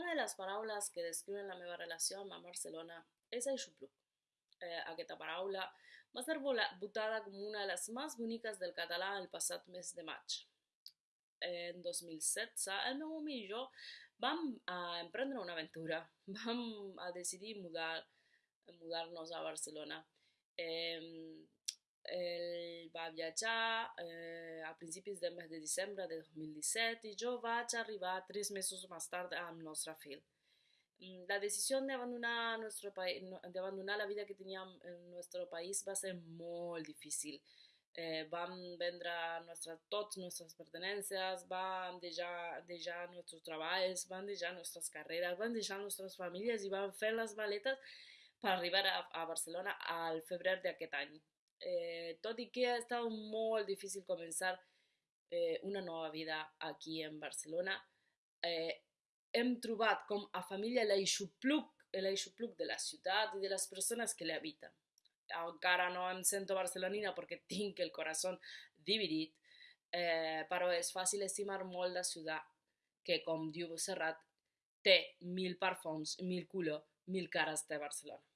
Una de les paraules que descriuen la meva relació amb Barcelona és aixopluc. Eh, aquesta paraula va ser votada com una de les més boniques del català el passat mes de maig. En 2016, el meu amic i jo vam a emprendre una aventura. Vam a decidir mudar, mudar-nos a Barcelona. Eh, ell va viatjar eh, a principis del mes de desembre de 2017 i jo vaig arribar tres mesos més tard amb nostre fill. Mm, la decisió d'abandonar d'abandonar la vida que teníem en el nostre país va ser molt difícil. Eh, vam vendre nuestra, tots nostres pertenències, vam deixar, deixar nostres treballs, vam deixar nostres carreres, vam deixar nostres famílies i vam fer les maletes per arribar a, a Barcelona al febrer d'aquest any eh, tot i que ha estat molt difícil començar eh, una nova vida aquí en Barcelona, eh, hem trobat com a família l'aixopluc de la ciutat i de les persones que l'habiten. Encara no em sento barcelonina perquè tinc el corazón dividit, eh, però és fàcil estimar molt la ciutat que, com diu Serrat, té mil perfums, mil colors, mil cares de Barcelona.